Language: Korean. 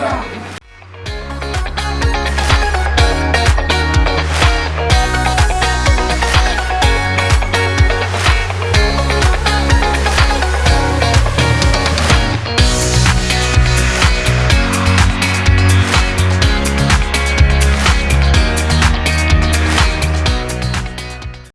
감사합니다.